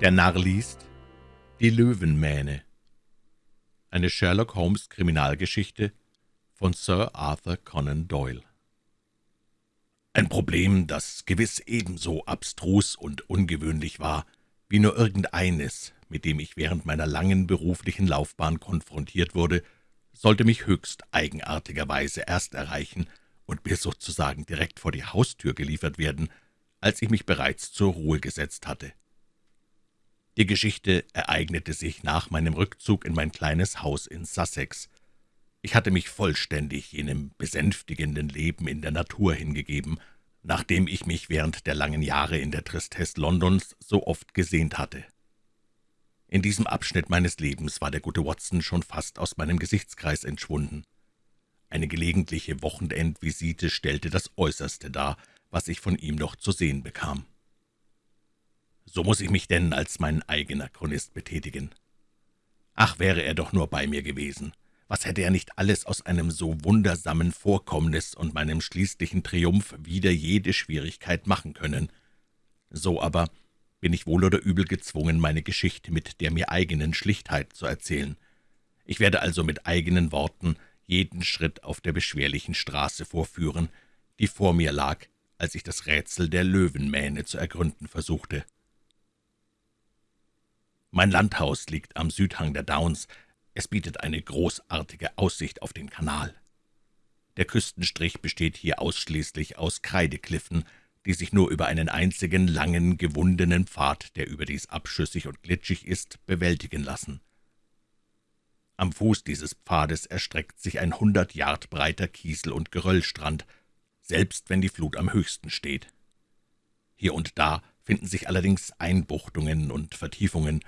Der Narr liest Die Löwenmähne Eine Sherlock-Holmes-Kriminalgeschichte von Sir Arthur Conan Doyle Ein Problem, das gewiss ebenso abstrus und ungewöhnlich war, wie nur irgendeines, mit dem ich während meiner langen beruflichen Laufbahn konfrontiert wurde, sollte mich höchst eigenartigerweise erst erreichen und mir sozusagen direkt vor die Haustür geliefert werden, als ich mich bereits zur Ruhe gesetzt hatte. Die Geschichte ereignete sich nach meinem Rückzug in mein kleines Haus in Sussex. Ich hatte mich vollständig jenem besänftigenden Leben in der Natur hingegeben, nachdem ich mich während der langen Jahre in der Tristesse Londons so oft gesehnt hatte. In diesem Abschnitt meines Lebens war der gute Watson schon fast aus meinem Gesichtskreis entschwunden. Eine gelegentliche Wochenendvisite stellte das Äußerste dar, was ich von ihm noch zu sehen bekam. So muss ich mich denn als mein eigener Chronist betätigen. Ach, wäre er doch nur bei mir gewesen. Was hätte er nicht alles aus einem so wundersamen Vorkommnis und meinem schließlichen Triumph wieder jede Schwierigkeit machen können. So aber bin ich wohl oder übel gezwungen, meine Geschichte mit der mir eigenen Schlichtheit zu erzählen. Ich werde also mit eigenen Worten jeden Schritt auf der beschwerlichen Straße vorführen, die vor mir lag, als ich das Rätsel der Löwenmähne zu ergründen versuchte. Mein Landhaus liegt am Südhang der Downs. Es bietet eine großartige Aussicht auf den Kanal. Der Küstenstrich besteht hier ausschließlich aus Kreidekliffen, die sich nur über einen einzigen langen, gewundenen Pfad, der überdies abschüssig und glitschig ist, bewältigen lassen. Am Fuß dieses Pfades erstreckt sich ein hundert Yard breiter Kiesel- und Geröllstrand, selbst wenn die Flut am höchsten steht. Hier und da finden sich allerdings Einbuchtungen und Vertiefungen,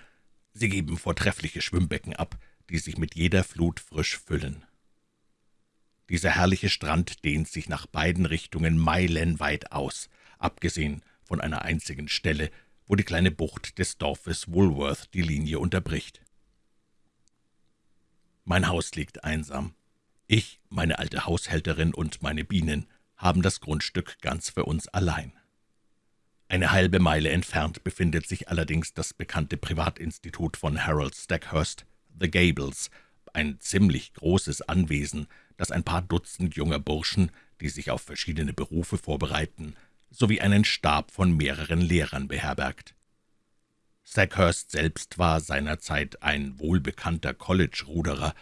Sie geben vortreffliche Schwimmbecken ab, die sich mit jeder Flut frisch füllen. Dieser herrliche Strand dehnt sich nach beiden Richtungen meilenweit aus, abgesehen von einer einzigen Stelle, wo die kleine Bucht des Dorfes Woolworth die Linie unterbricht. Mein Haus liegt einsam. Ich, meine alte Haushälterin und meine Bienen haben das Grundstück ganz für uns allein. Eine halbe Meile entfernt befindet sich allerdings das bekannte Privatinstitut von Harold Stackhurst, The Gables, ein ziemlich großes Anwesen, das ein paar Dutzend junger Burschen, die sich auf verschiedene Berufe vorbereiten, sowie einen Stab von mehreren Lehrern beherbergt. Stackhurst selbst war seinerzeit ein wohlbekannter College-Ruderer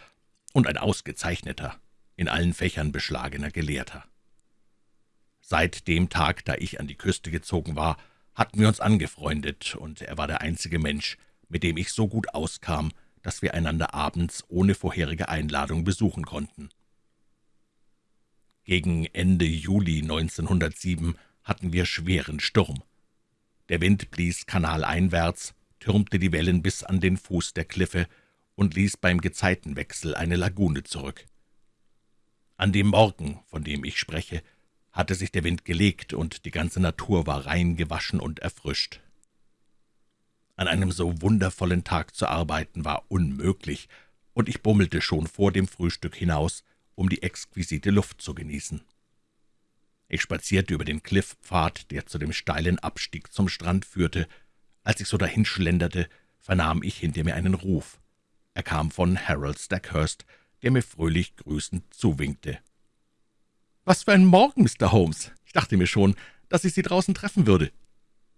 und ein ausgezeichneter, in allen Fächern beschlagener Gelehrter. Seit dem Tag, da ich an die Küste gezogen war, hatten wir uns angefreundet, und er war der einzige Mensch, mit dem ich so gut auskam, dass wir einander abends ohne vorherige Einladung besuchen konnten. Gegen Ende Juli 1907 hatten wir schweren Sturm. Der Wind blies kanaleinwärts, türmte die Wellen bis an den Fuß der Kliffe und ließ beim Gezeitenwechsel eine Lagune zurück. An dem Morgen, von dem ich spreche, hatte sich der Wind gelegt, und die ganze Natur war rein gewaschen und erfrischt. An einem so wundervollen Tag zu arbeiten war unmöglich, und ich bummelte schon vor dem Frühstück hinaus, um die exquisite Luft zu genießen. Ich spazierte über den Klifffpfad, der zu dem steilen Abstieg zum Strand führte. Als ich so dahinschlenderte, vernahm ich hinter mir einen Ruf. Er kam von Harold Stackhurst, der mir fröhlich grüßend zuwinkte. »Was für ein Morgen, Mr. Holmes! Ich dachte mir schon, dass ich Sie draußen treffen würde.«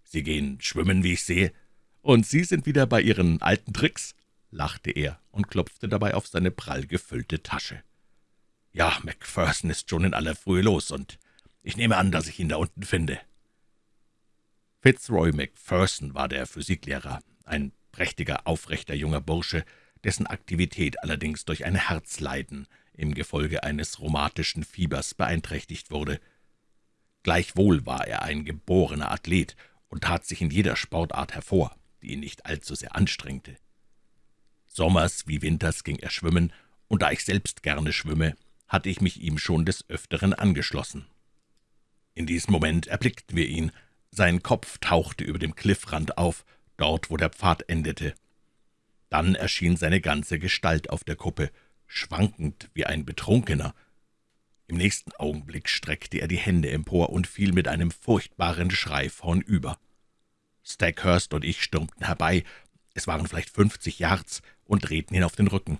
»Sie gehen schwimmen, wie ich sehe. Und Sie sind wieder bei Ihren alten Tricks?« lachte er und klopfte dabei auf seine prall gefüllte Tasche. »Ja, Macpherson ist schon in aller Frühe los, und ich nehme an, dass ich ihn da unten finde.« Fitzroy Macpherson war der Physiklehrer, ein prächtiger, aufrechter junger Bursche, dessen Aktivität allerdings durch ein Herzleiden im Gefolge eines rheumatischen Fiebers beeinträchtigt wurde. Gleichwohl war er ein geborener Athlet und tat sich in jeder Sportart hervor, die ihn nicht allzu sehr anstrengte. Sommers wie winters ging er schwimmen, und da ich selbst gerne schwimme, hatte ich mich ihm schon des Öfteren angeschlossen. In diesem Moment erblickten wir ihn. Sein Kopf tauchte über dem Kliffrand auf, dort, wo der Pfad endete. Dann erschien seine ganze Gestalt auf der Kuppe, schwankend wie ein Betrunkener. Im nächsten Augenblick streckte er die Hände empor und fiel mit einem furchtbaren Schrei vornüber. Stackhurst und ich stürmten herbei, es waren vielleicht fünfzig Yards, und drehten ihn auf den Rücken.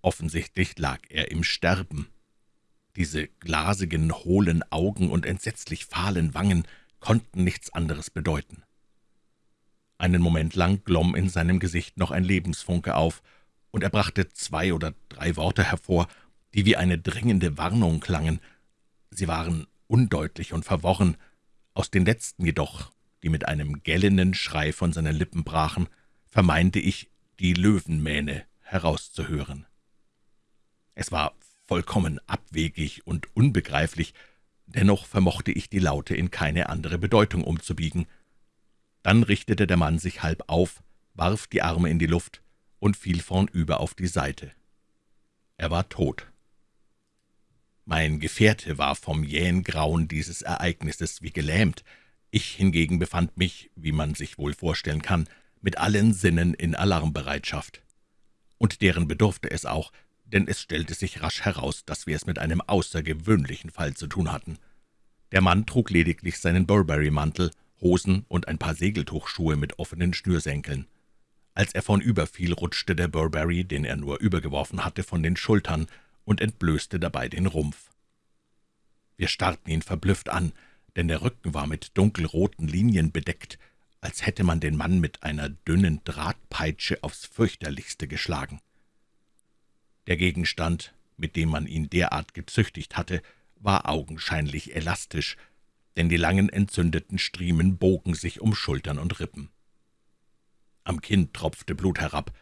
Offensichtlich lag er im Sterben. Diese glasigen, hohlen Augen und entsetzlich fahlen Wangen konnten nichts anderes bedeuten. Einen Moment lang glomm in seinem Gesicht noch ein Lebensfunke auf, und er brachte zwei oder drei Worte hervor, die wie eine dringende Warnung klangen. Sie waren undeutlich und verworren, aus den letzten jedoch, die mit einem gellenden Schrei von seinen Lippen brachen, vermeinte ich, die Löwenmähne herauszuhören. Es war vollkommen abwegig und unbegreiflich, dennoch vermochte ich die Laute in keine andere Bedeutung umzubiegen. Dann richtete der Mann sich halb auf, warf die Arme in die Luft und fiel vornüber auf die Seite. Er war tot. Mein Gefährte war vom jähen Grauen dieses Ereignisses wie gelähmt. Ich hingegen befand mich, wie man sich wohl vorstellen kann, mit allen Sinnen in Alarmbereitschaft. Und deren bedurfte es auch, denn es stellte sich rasch heraus, dass wir es mit einem außergewöhnlichen Fall zu tun hatten. Der Mann trug lediglich seinen Burberry-Mantel, Hosen und ein paar Segeltuchschuhe mit offenen Schnürsenkeln. Als er vornüberfiel, rutschte der Burberry, den er nur übergeworfen hatte, von den Schultern und entblößte dabei den Rumpf. Wir starrten ihn verblüfft an, denn der Rücken war mit dunkelroten Linien bedeckt, als hätte man den Mann mit einer dünnen Drahtpeitsche aufs fürchterlichste geschlagen. Der Gegenstand, mit dem man ihn derart gezüchtigt hatte, war augenscheinlich elastisch, denn die langen entzündeten Striemen bogen sich um Schultern und Rippen. Am Kinn tropfte Blut herab,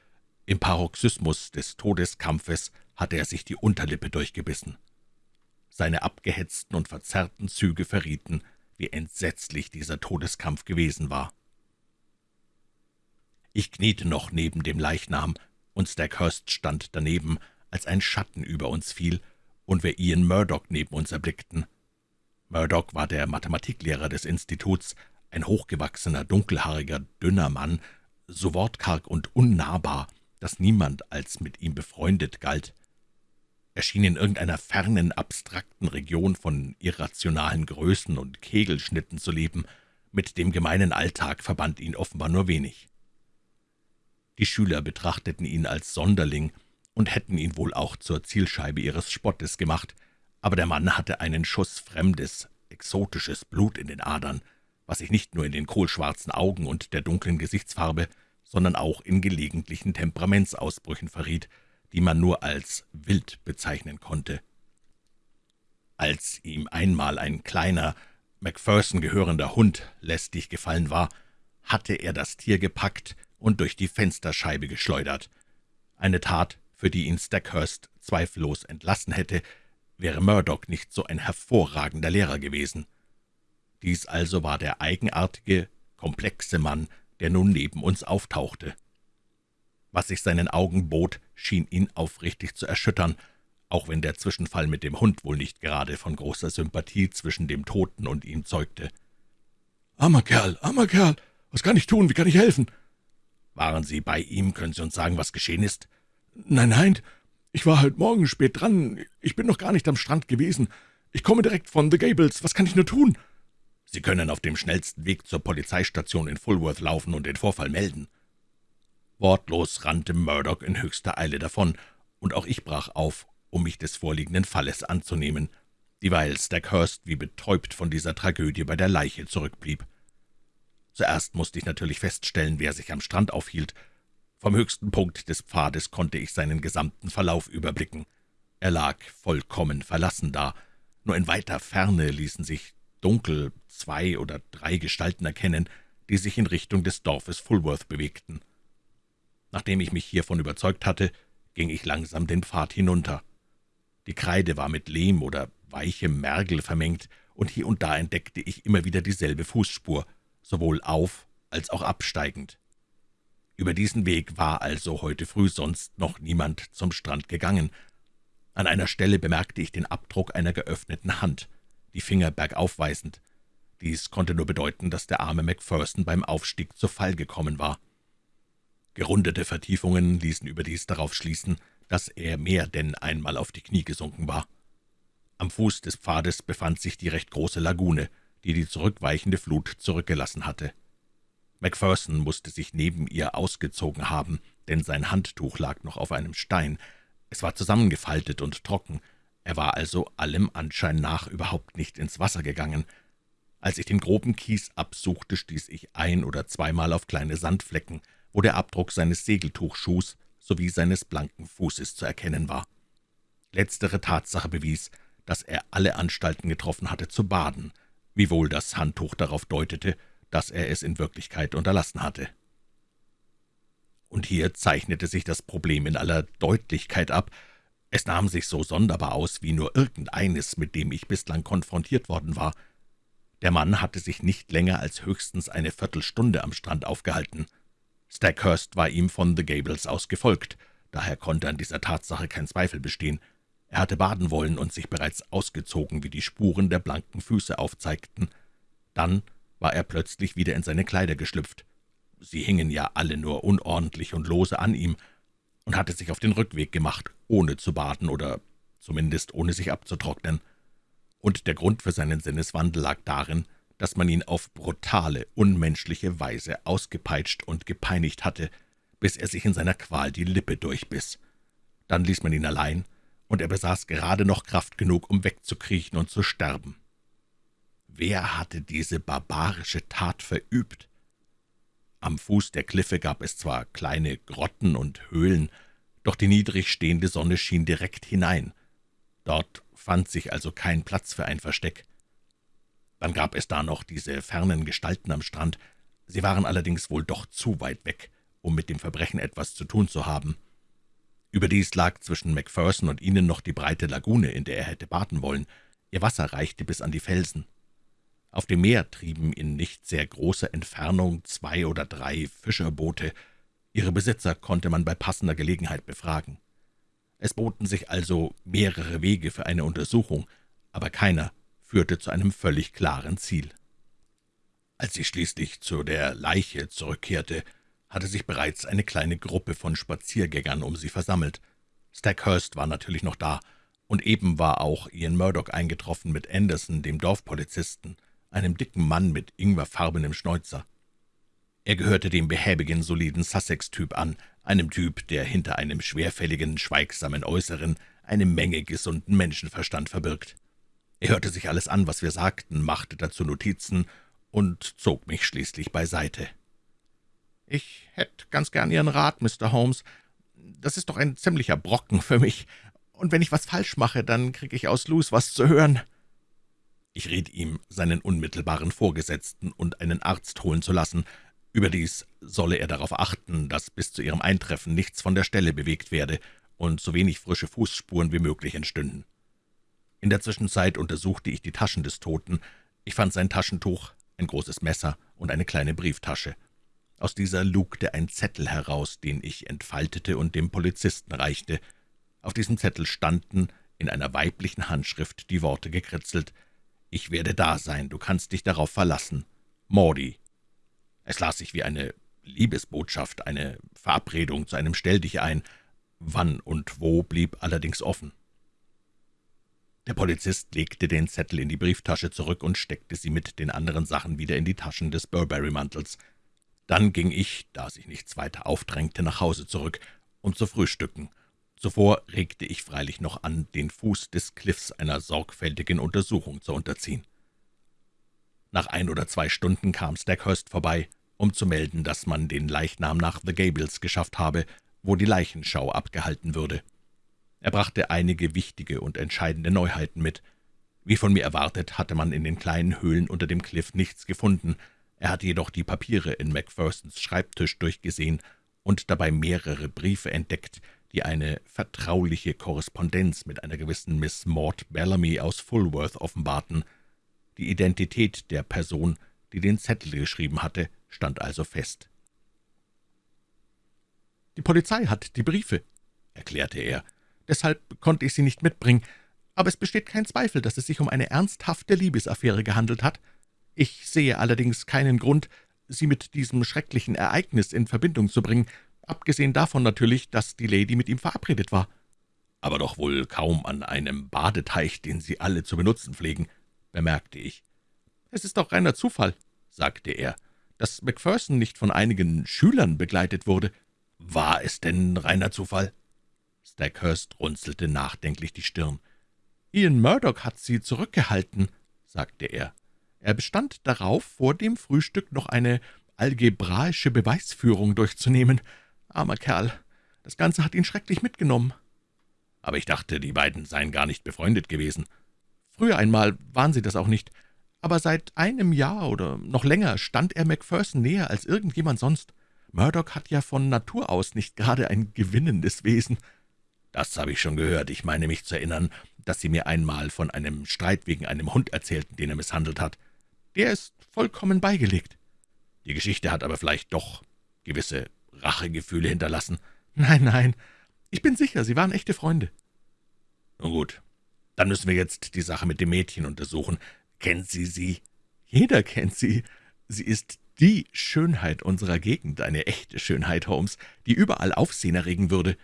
im Paroxysmus des Todeskampfes hatte er sich die Unterlippe durchgebissen. Seine abgehetzten und verzerrten Züge verrieten, wie entsetzlich dieser Todeskampf gewesen war. Ich kniete noch neben dem Leichnam, und Stackhurst stand daneben, als ein Schatten über uns fiel und wir Ian Murdoch neben uns erblickten. Murdoch war der Mathematiklehrer des Instituts, ein hochgewachsener, dunkelhaariger, dünner Mann, so wortkarg und unnahbar, dass niemand als mit ihm befreundet galt. Er schien in irgendeiner fernen, abstrakten Region von irrationalen Größen und Kegelschnitten zu leben, mit dem gemeinen Alltag verband ihn offenbar nur wenig. Die Schüler betrachteten ihn als Sonderling und hätten ihn wohl auch zur Zielscheibe ihres Spottes gemacht, aber der Mann hatte einen Schuss fremdes, exotisches Blut in den Adern, was sich nicht nur in den kohlschwarzen Augen und der dunklen Gesichtsfarbe, sondern auch in gelegentlichen Temperamentsausbrüchen verriet, die man nur als wild bezeichnen konnte. Als ihm einmal ein kleiner, Macpherson gehörender Hund lästig gefallen war, hatte er das Tier gepackt und durch die Fensterscheibe geschleudert. Eine Tat, für die ihn Stackhurst zweifellos entlassen hätte, wäre Murdoch nicht so ein hervorragender Lehrer gewesen. Dies also war der eigenartige, komplexe Mann, der nun neben uns auftauchte. Was sich seinen Augen bot, schien ihn aufrichtig zu erschüttern, auch wenn der Zwischenfall mit dem Hund wohl nicht gerade von großer Sympathie zwischen dem Toten und ihm zeugte. »Armer Kerl, armer Kerl, was kann ich tun, wie kann ich helfen?« »Waren Sie bei ihm? Können Sie uns sagen, was geschehen ist?« »Nein, nein, ich war heute Morgen spät dran. Ich bin noch gar nicht am Strand gewesen. Ich komme direkt von The Gables. Was kann ich nur tun?« »Sie können auf dem schnellsten Weg zur Polizeistation in Fulworth laufen und den Vorfall melden.« Wortlos rannte Murdoch in höchster Eile davon, und auch ich brach auf, um mich des vorliegenden Falles anzunehmen, dieweil Stackhurst wie betäubt von dieser Tragödie bei der Leiche zurückblieb. Zuerst musste ich natürlich feststellen, wer sich am Strand aufhielt, vom höchsten Punkt des Pfades konnte ich seinen gesamten Verlauf überblicken. Er lag vollkommen verlassen da. Nur in weiter Ferne ließen sich dunkel zwei oder drei Gestalten erkennen, die sich in Richtung des Dorfes Fulworth bewegten. Nachdem ich mich hiervon überzeugt hatte, ging ich langsam den Pfad hinunter. Die Kreide war mit Lehm oder weichem Mergel vermengt, und hier und da entdeckte ich immer wieder dieselbe Fußspur, sowohl auf- als auch absteigend. Über diesen Weg war also heute früh sonst noch niemand zum Strand gegangen. An einer Stelle bemerkte ich den Abdruck einer geöffneten Hand, die Finger bergauf weisend. Dies konnte nur bedeuten, dass der arme Macpherson beim Aufstieg zu Fall gekommen war. Gerundete Vertiefungen ließen überdies darauf schließen, dass er mehr denn einmal auf die Knie gesunken war. Am Fuß des Pfades befand sich die recht große Lagune, die die zurückweichende Flut zurückgelassen hatte. Macpherson musste sich neben ihr ausgezogen haben, denn sein Handtuch lag noch auf einem Stein. Es war zusammengefaltet und trocken. Er war also allem Anschein nach überhaupt nicht ins Wasser gegangen. Als ich den groben Kies absuchte, stieß ich ein- oder zweimal auf kleine Sandflecken, wo der Abdruck seines Segeltuchschuhs sowie seines blanken Fußes zu erkennen war. Letztere Tatsache bewies, dass er alle Anstalten getroffen hatte zu baden, wiewohl das Handtuch darauf deutete, dass er es in Wirklichkeit unterlassen hatte. Und hier zeichnete sich das Problem in aller Deutlichkeit ab. Es nahm sich so sonderbar aus wie nur irgendeines, mit dem ich bislang konfrontiert worden war. Der Mann hatte sich nicht länger als höchstens eine Viertelstunde am Strand aufgehalten. Stackhurst war ihm von The Gables aus gefolgt, daher konnte an dieser Tatsache kein Zweifel bestehen. Er hatte baden wollen und sich bereits ausgezogen, wie die Spuren der blanken Füße aufzeigten. Dann war er plötzlich wieder in seine Kleider geschlüpft. Sie hingen ja alle nur unordentlich und lose an ihm, und hatte sich auf den Rückweg gemacht, ohne zu baden oder zumindest ohne sich abzutrocknen. Und der Grund für seinen Sinneswandel lag darin, dass man ihn auf brutale, unmenschliche Weise ausgepeitscht und gepeinigt hatte, bis er sich in seiner Qual die Lippe durchbiss. Dann ließ man ihn allein, und er besaß gerade noch Kraft genug, um wegzukriechen und zu sterben. Wer hatte diese barbarische Tat verübt? Am Fuß der Kliffe gab es zwar kleine Grotten und Höhlen, doch die niedrig stehende Sonne schien direkt hinein. Dort fand sich also kein Platz für ein Versteck. Dann gab es da noch diese fernen Gestalten am Strand. Sie waren allerdings wohl doch zu weit weg, um mit dem Verbrechen etwas zu tun zu haben. Überdies lag zwischen Macpherson und ihnen noch die breite Lagune, in der er hätte baden wollen. Ihr Wasser reichte bis an die Felsen. Auf dem Meer trieben in nicht sehr großer Entfernung zwei oder drei Fischerboote. Ihre Besitzer konnte man bei passender Gelegenheit befragen. Es boten sich also mehrere Wege für eine Untersuchung, aber keiner führte zu einem völlig klaren Ziel. Als ich schließlich zu der Leiche zurückkehrte, hatte sich bereits eine kleine Gruppe von Spaziergängern um sie versammelt. Stackhurst war natürlich noch da, und eben war auch Ian Murdoch eingetroffen mit Anderson, dem Dorfpolizisten, einem dicken Mann mit ingwerfarbenem Schnäuzer. Er gehörte dem behäbigen, soliden Sussex-Typ an, einem Typ, der hinter einem schwerfälligen, schweigsamen Äußeren eine Menge gesunden Menschenverstand verbirgt. Er hörte sich alles an, was wir sagten, machte dazu Notizen und zog mich schließlich beiseite. »Ich hätte ganz gern Ihren Rat, Mr. Holmes. Das ist doch ein ziemlicher Brocken für mich, und wenn ich was falsch mache, dann kriege ich aus Luz was zu hören.« Ich riet ihm, seinen unmittelbaren Vorgesetzten und einen Arzt holen zu lassen. Überdies solle er darauf achten, dass bis zu ihrem Eintreffen nichts von der Stelle bewegt werde und so wenig frische Fußspuren wie möglich entstünden. In der Zwischenzeit untersuchte ich die Taschen des Toten. Ich fand sein Taschentuch, ein großes Messer und eine kleine Brieftasche. Aus dieser lugte ein Zettel heraus, den ich entfaltete und dem Polizisten reichte. Auf diesem Zettel standen in einer weiblichen Handschrift die Worte gekritzelt, »Ich werde da sein, du kannst dich darauf verlassen. Maudie.« Es las sich wie eine Liebesbotschaft, eine Verabredung zu einem Stelldich ein. Wann und wo blieb allerdings offen. Der Polizist legte den Zettel in die Brieftasche zurück und steckte sie mit den anderen Sachen wieder in die Taschen des Burberry-Mantels. Dann ging ich, da sich nichts weiter aufdrängte, nach Hause zurück, um zu frühstücken. Zuvor regte ich freilich noch an, den Fuß des Cliffs einer sorgfältigen Untersuchung zu unterziehen. Nach ein oder zwei Stunden kam Stackhurst vorbei, um zu melden, dass man den Leichnam nach The Gables geschafft habe, wo die Leichenschau abgehalten würde. Er brachte einige wichtige und entscheidende Neuheiten mit. Wie von mir erwartet, hatte man in den kleinen Höhlen unter dem Cliff nichts gefunden. Er hatte jedoch die Papiere in Macphersons Schreibtisch durchgesehen und dabei mehrere Briefe entdeckt, die eine vertrauliche Korrespondenz mit einer gewissen Miss Maud Bellamy aus Fulworth offenbarten. Die Identität der Person, die den Zettel geschrieben hatte, stand also fest. »Die Polizei hat die Briefe«, erklärte er, deshalb konnte ich sie nicht mitbringen, aber es besteht kein Zweifel, dass es sich um eine ernsthafte Liebesaffäre gehandelt hat. Ich sehe allerdings keinen Grund, sie mit diesem schrecklichen Ereignis in Verbindung zu bringen, abgesehen davon natürlich, dass die Lady mit ihm verabredet war. »Aber doch wohl kaum an einem Badeteich, den Sie alle zu benutzen pflegen«, bemerkte ich. »Es ist doch reiner Zufall«, sagte er, dass Macpherson nicht von einigen Schülern begleitet wurde. War es denn reiner Zufall?« Stackhurst runzelte nachdenklich die Stirn. »Ian Murdoch hat sie zurückgehalten«, sagte er. »Er bestand darauf, vor dem Frühstück noch eine algebraische Beweisführung durchzunehmen. Armer Kerl, das Ganze hat ihn schrecklich mitgenommen.« »Aber ich dachte, die beiden seien gar nicht befreundet gewesen.« »Früher einmal waren sie das auch nicht, aber seit einem Jahr oder noch länger stand er Macpherson näher als irgendjemand sonst. Murdoch hat ja von Natur aus nicht gerade ein gewinnendes Wesen.« »Das habe ich schon gehört. Ich meine mich zu erinnern, dass Sie mir einmal von einem Streit wegen einem Hund erzählten, den er misshandelt hat. Der ist vollkommen beigelegt. Die Geschichte hat aber vielleicht doch gewisse Rachegefühle hinterlassen. Nein, nein, ich bin sicher, Sie waren echte Freunde. Nun gut, dann müssen wir jetzt die Sache mit dem Mädchen untersuchen. Kennt Sie sie? Jeder kennt sie. Sie ist die Schönheit unserer Gegend, eine echte Schönheit, Holmes, die überall Aufsehen erregen würde.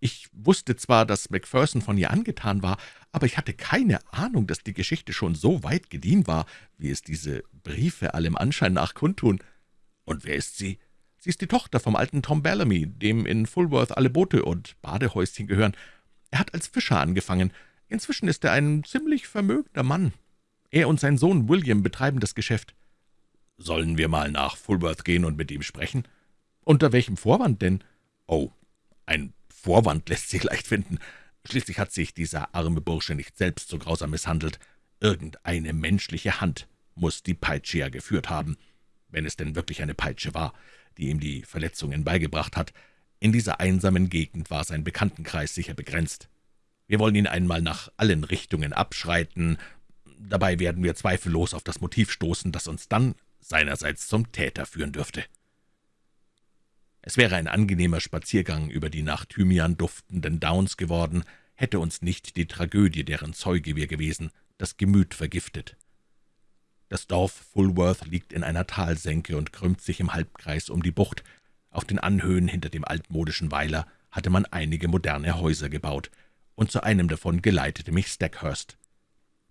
Ich wusste zwar, dass Macpherson von ihr angetan war, aber ich hatte keine Ahnung, dass die Geschichte schon so weit gediehen war, wie es diese Briefe allem Anschein nach kundtun. Und wer ist sie? Sie ist die Tochter vom alten Tom Bellamy, dem in Fulworth alle Boote und Badehäuschen gehören. Er hat als Fischer angefangen. Inzwischen ist er ein ziemlich vermögender Mann. Er und sein Sohn William betreiben das Geschäft. Sollen wir mal nach Fulworth gehen und mit ihm sprechen? Unter welchem Vorwand denn? Oh, ein Vorwand lässt sich leicht finden. Schließlich hat sich dieser arme Bursche nicht selbst so grausam misshandelt. Irgendeine menschliche Hand muss die Peitsche ja geführt haben, wenn es denn wirklich eine Peitsche war, die ihm die Verletzungen beigebracht hat. In dieser einsamen Gegend war sein Bekanntenkreis sicher begrenzt. Wir wollen ihn einmal nach allen Richtungen abschreiten. Dabei werden wir zweifellos auf das Motiv stoßen, das uns dann seinerseits zum Täter führen dürfte. Es wäre ein angenehmer Spaziergang über die nach Thymian duftenden Downs geworden, hätte uns nicht die Tragödie, deren Zeuge wir gewesen, das Gemüt vergiftet. Das Dorf Fulworth liegt in einer Talsenke und krümmt sich im Halbkreis um die Bucht. Auf den Anhöhen hinter dem altmodischen Weiler hatte man einige moderne Häuser gebaut, und zu einem davon geleitete mich Stackhurst.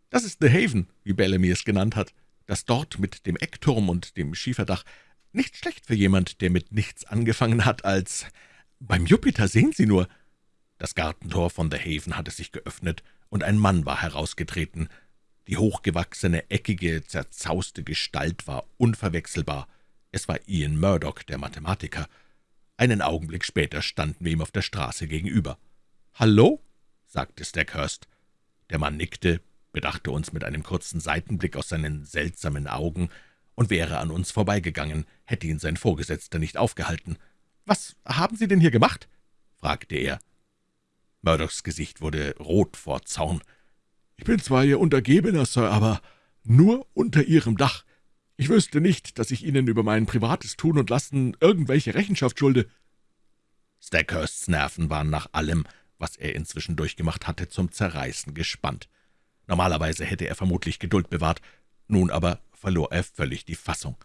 »Das ist The Haven«, wie Bellamy es genannt hat, das dort mit dem Eckturm und dem Schieferdach nicht schlecht für jemand, der mit nichts angefangen hat als »Beim Jupiter sehen Sie nur!« Das Gartentor von The Haven hatte sich geöffnet, und ein Mann war herausgetreten. Die hochgewachsene, eckige, zerzauste Gestalt war unverwechselbar. Es war Ian Murdoch, der Mathematiker. Einen Augenblick später standen wir ihm auf der Straße gegenüber. »Hallo?« sagte Stackhurst. Der Mann nickte, bedachte uns mit einem kurzen Seitenblick aus seinen seltsamen Augen und wäre an uns vorbeigegangen, hätte ihn sein Vorgesetzter nicht aufgehalten. »Was haben Sie denn hier gemacht?« fragte er. Murdochs Gesicht wurde rot vor Zorn. »Ich bin zwar Ihr Untergebener, Sir, aber nur unter Ihrem Dach. Ich wüsste nicht, dass ich Ihnen über mein privates Tun und Lassen irgendwelche Rechenschaft schulde.« Stackhursts Nerven waren nach allem, was er inzwischen durchgemacht hatte, zum Zerreißen gespannt. Normalerweise hätte er vermutlich Geduld bewahrt, nun aber verlor er völlig die Fassung.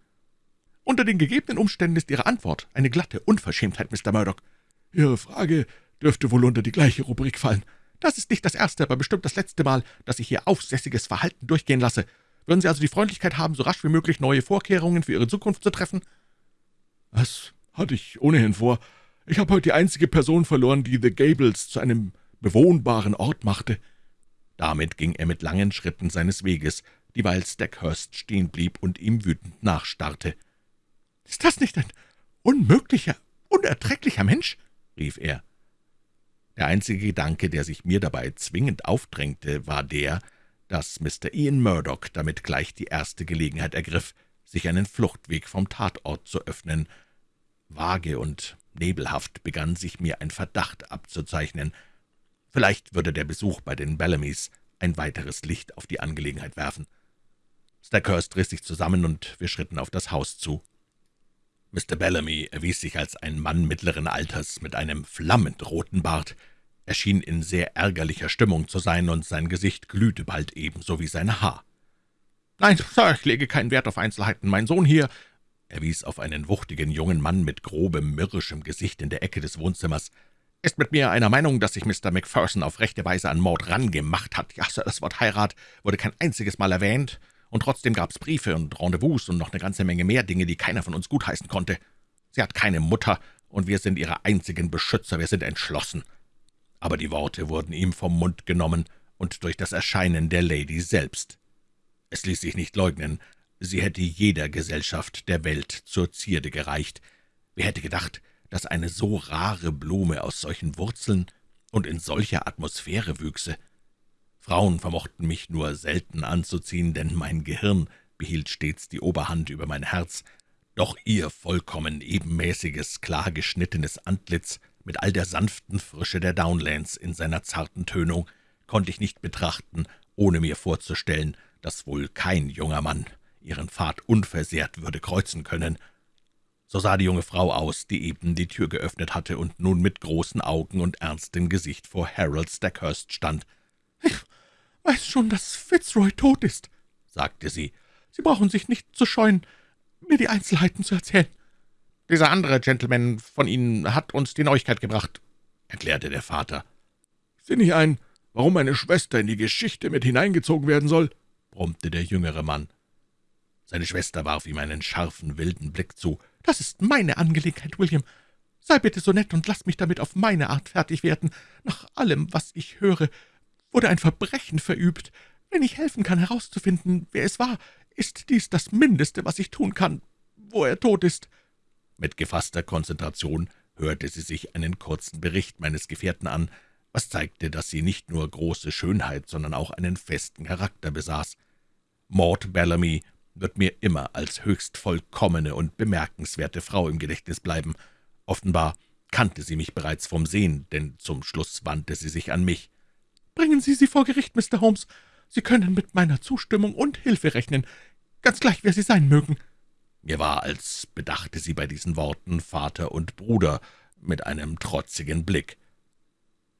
»Unter den gegebenen Umständen ist Ihre Antwort eine glatte Unverschämtheit, Mr. Murdoch. Ihre Frage dürfte wohl unter die gleiche Rubrik fallen. Das ist nicht das erste, aber bestimmt das letzte Mal, dass ich Ihr aufsässiges Verhalten durchgehen lasse. Würden Sie also die Freundlichkeit haben, so rasch wie möglich neue Vorkehrungen für Ihre Zukunft zu treffen?« »Das hatte ich ohnehin vor. Ich habe heute die einzige Person verloren, die The Gables zu einem bewohnbaren Ort machte.« Damit ging er mit langen Schritten seines Weges, dieweil Stackhurst stehen blieb und ihm wütend nachstarrte. »Ist das nicht ein unmöglicher, unerträglicher Mensch?« rief er. Der einzige Gedanke, der sich mir dabei zwingend aufdrängte, war der, dass Mr. Ian Murdoch damit gleich die erste Gelegenheit ergriff, sich einen Fluchtweg vom Tatort zu öffnen. Vage und nebelhaft begann sich mir ein Verdacht abzuzeichnen. Vielleicht würde der Besuch bei den Bellamys ein weiteres Licht auf die Angelegenheit werfen. Stackhurst riss sich zusammen, und wir schritten auf das Haus zu. Mr. Bellamy erwies sich als ein Mann mittleren Alters mit einem flammend roten Bart. Er schien in sehr ärgerlicher Stimmung zu sein, und sein Gesicht glühte bald ebenso wie sein Haar. »Nein, Sir, ich lege keinen Wert auf Einzelheiten. Mein Sohn hier«, er wies auf einen wuchtigen jungen Mann mit grobem, mürrischem Gesicht in der Ecke des Wohnzimmers, »ist mit mir einer Meinung, dass sich Mr. Macpherson auf rechte Weise an Mord rangemacht hat. Ja, Sir, das Wort Heirat wurde kein einziges Mal erwähnt, und trotzdem gab's Briefe und Rendezvous und noch eine ganze Menge mehr Dinge, die keiner von uns gutheißen konnte. Sie hat keine Mutter, und wir sind ihre einzigen Beschützer, wir sind entschlossen.« Aber die Worte wurden ihm vom Mund genommen und durch das Erscheinen der Lady selbst. Es ließ sich nicht leugnen, sie hätte jeder Gesellschaft der Welt zur Zierde gereicht. Wer hätte gedacht, dass eine so rare Blume aus solchen Wurzeln und in solcher Atmosphäre wüchse? Frauen vermochten mich nur selten anzuziehen, denn mein Gehirn behielt stets die Oberhand über mein Herz, doch ihr vollkommen ebenmäßiges, klar geschnittenes Antlitz mit all der sanften Frische der Downlands in seiner zarten Tönung konnte ich nicht betrachten, ohne mir vorzustellen, dass wohl kein junger Mann ihren Pfad unversehrt würde kreuzen können. So sah die junge Frau aus, die eben die Tür geöffnet hatte und nun mit großen Augen und ernstem Gesicht vor Harold Stackhurst stand. »Ich weiß schon, dass Fitzroy tot ist«, sagte sie. »Sie brauchen sich nicht zu scheuen mir die Einzelheiten zu erzählen.« »Dieser andere Gentleman von Ihnen hat uns die Neuigkeit gebracht«, erklärte der Vater. »Ich sehe nicht ein, warum meine Schwester in die Geschichte mit hineingezogen werden soll«, brummte der jüngere Mann. Seine Schwester warf ihm einen scharfen, wilden Blick zu. »Das ist meine Angelegenheit, William. Sei bitte so nett und lass mich damit auf meine Art fertig werden. Nach allem, was ich höre, wurde ein Verbrechen verübt. Wenn ich helfen kann, herauszufinden, wer es war, ist dies das Mindeste, was ich tun kann, wo er tot ist?« Mit gefasster Konzentration hörte sie sich einen kurzen Bericht meines Gefährten an, was zeigte, dass sie nicht nur große Schönheit, sondern auch einen festen Charakter besaß. Maud Bellamy wird mir immer als höchst vollkommene und bemerkenswerte Frau im Gedächtnis bleiben. Offenbar kannte sie mich bereits vom Sehen, denn zum Schluss wandte sie sich an mich. »Bringen Sie sie vor Gericht, Mr. Holmes. Sie können mit meiner Zustimmung und Hilfe rechnen, ganz gleich, wer Sie sein mögen.« Mir war, als bedachte sie bei diesen Worten Vater und Bruder mit einem trotzigen Blick.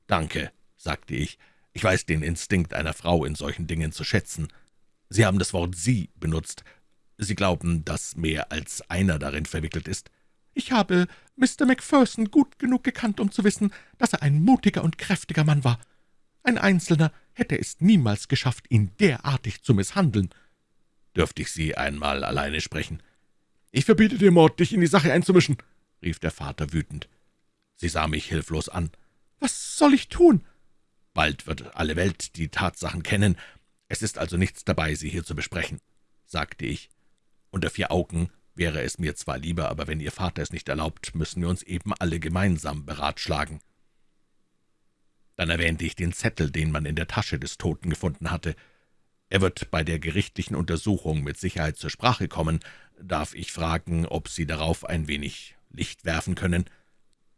»Danke«, sagte ich, »ich weiß den Instinkt einer Frau in solchen Dingen zu schätzen. Sie haben das Wort »Sie« benutzt. Sie glauben, dass mehr als einer darin verwickelt ist?« »Ich habe Mr. Macpherson gut genug gekannt, um zu wissen, dass er ein mutiger und kräftiger Mann war. Ein Einzelner hätte es niemals geschafft, ihn derartig zu misshandeln. Dürfte ich Sie einmal alleine sprechen? »Ich verbiete dir, Mord, dich in die Sache einzumischen«, rief der Vater wütend. Sie sah mich hilflos an. »Was soll ich tun?« »Bald wird alle Welt die Tatsachen kennen. Es ist also nichts dabei, sie hier zu besprechen«, sagte ich. »Unter vier Augen wäre es mir zwar lieber, aber wenn Ihr Vater es nicht erlaubt, müssen wir uns eben alle gemeinsam beratschlagen.« Dann erwähnte ich den Zettel, den man in der Tasche des Toten gefunden hatte. Er wird bei der gerichtlichen Untersuchung mit Sicherheit zur Sprache kommen. Darf ich fragen, ob Sie darauf ein wenig Licht werfen können?«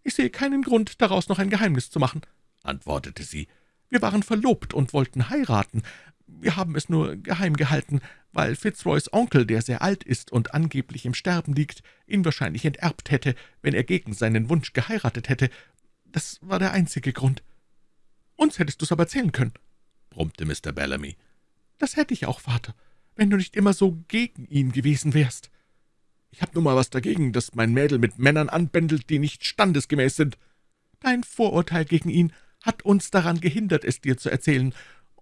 »Ich sehe keinen Grund, daraus noch ein Geheimnis zu machen«, antwortete sie. »Wir waren verlobt und wollten heiraten. Wir haben es nur geheim gehalten, weil Fitzroys Onkel, der sehr alt ist und angeblich im Sterben liegt, ihn wahrscheinlich enterbt hätte, wenn er gegen seinen Wunsch geheiratet hätte. Das war der einzige Grund.« »Uns hättest du's aber erzählen können«, brummte Mr. Bellamy. »Das hätte ich auch, Vater, wenn du nicht immer so gegen ihn gewesen wärst. Ich habe nun mal was dagegen, dass mein Mädel mit Männern anbändelt, die nicht standesgemäß sind. Dein Vorurteil gegen ihn hat uns daran gehindert, es dir zu erzählen.